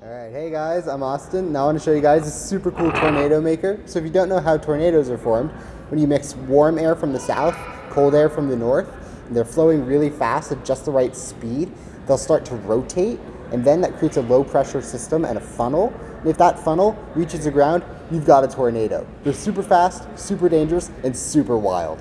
All right, hey guys, I'm Austin. Now I want to show you guys a super cool tornado maker. So if you don't know how tornadoes are formed, when you mix warm air from the south, cold air from the north, and they're flowing really fast at just the right speed, they'll start to rotate, and then that creates a low pressure system and a funnel. And if that funnel reaches the ground, you've got a tornado. They're super fast, super dangerous, and super wild.